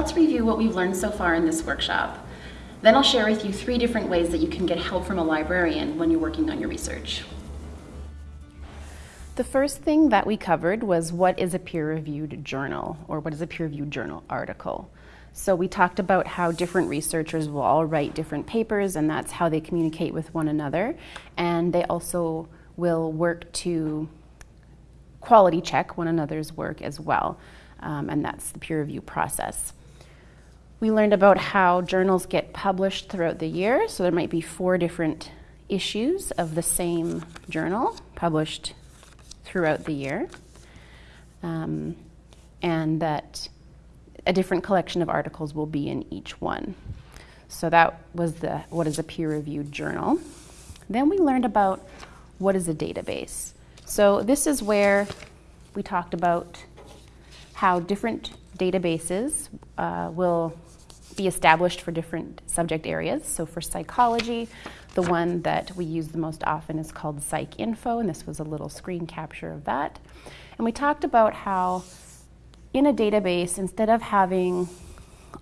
let's review what we've learned so far in this workshop. Then I'll share with you three different ways that you can get help from a librarian when you're working on your research. The first thing that we covered was what is a peer-reviewed journal, or what is a peer-reviewed journal article. So we talked about how different researchers will all write different papers and that's how they communicate with one another. And they also will work to quality check one another's work as well. Um, and that's the peer review process. We learned about how journals get published throughout the year. So there might be four different issues of the same journal published throughout the year, um, and that a different collection of articles will be in each one. So that was the what is a peer-reviewed journal. Then we learned about what is a database. So this is where we talked about how different databases uh, will be established for different subject areas. So for psychology, the one that we use the most often is called PsycInfo, and this was a little screen capture of that. And we talked about how in a database, instead of having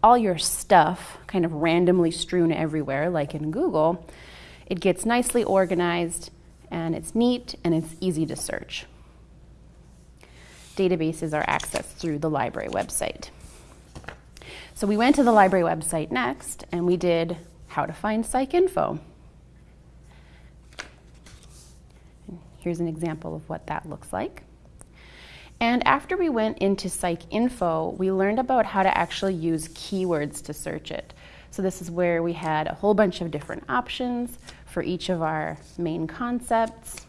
all your stuff kind of randomly strewn everywhere, like in Google, it gets nicely organized and it's neat and it's easy to search. Databases are accessed through the library website. So we went to the library website next and we did how to find psych PsycInfo. Here's an example of what that looks like. And after we went into PsycInfo, we learned about how to actually use keywords to search it. So this is where we had a whole bunch of different options for each of our main concepts.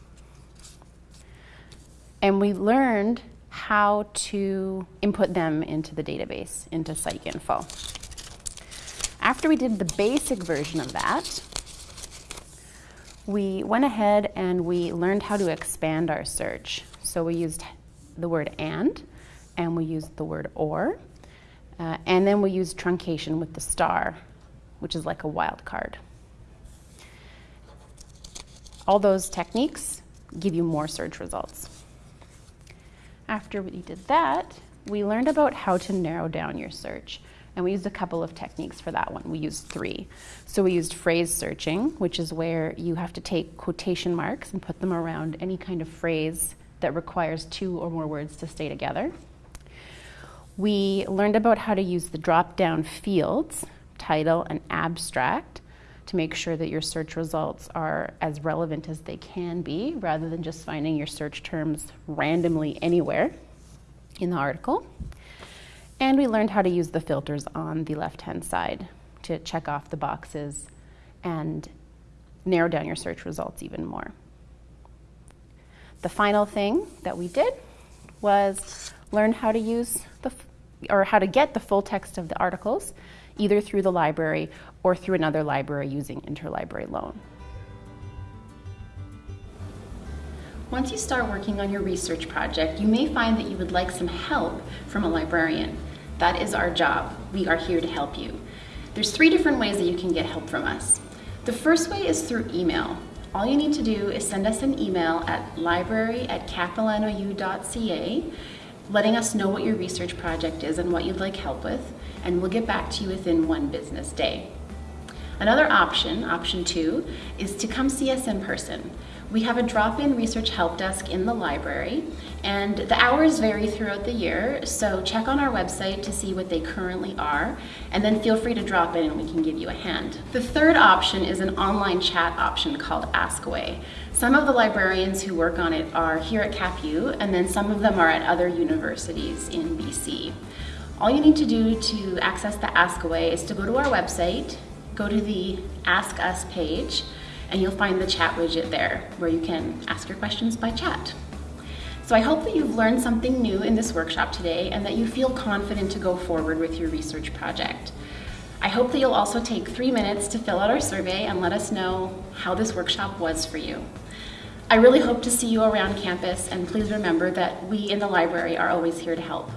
And we learned how to input them into the database, into PsycInfo. After we did the basic version of that, we went ahead and we learned how to expand our search. So we used the word and, and we used the word or, uh, and then we used truncation with the star, which is like a wildcard. All those techniques give you more search results. After we did that, we learned about how to narrow down your search. And we used a couple of techniques for that one. We used three. So we used phrase searching, which is where you have to take quotation marks and put them around any kind of phrase that requires two or more words to stay together. We learned about how to use the drop-down fields, title and abstract, to make sure that your search results are as relevant as they can be rather than just finding your search terms randomly anywhere in the article. And we learned how to use the filters on the left-hand side to check off the boxes and narrow down your search results even more. The final thing that we did was learn how to use the, or how to get the full text of the articles either through the library or through another library using interlibrary loan. Once you start working on your research project, you may find that you would like some help from a librarian. That is our job. We are here to help you. There's three different ways that you can get help from us. The first way is through email. All you need to do is send us an email at library at capilanou.ca letting us know what your research project is and what you'd like help with, and we'll get back to you within one business day. Another option, option two, is to come see us in person. We have a drop-in research help desk in the library, and the hours vary throughout the year, so check on our website to see what they currently are, and then feel free to drop in and we can give you a hand. The third option is an online chat option called AskAway. Some of the librarians who work on it are here at CapU, and then some of them are at other universities in BC. All you need to do to access the AskAway is to go to our website, go to the Ask Us page and you'll find the chat widget there where you can ask your questions by chat. So I hope that you've learned something new in this workshop today and that you feel confident to go forward with your research project. I hope that you'll also take three minutes to fill out our survey and let us know how this workshop was for you. I really hope to see you around campus and please remember that we in the library are always here to help.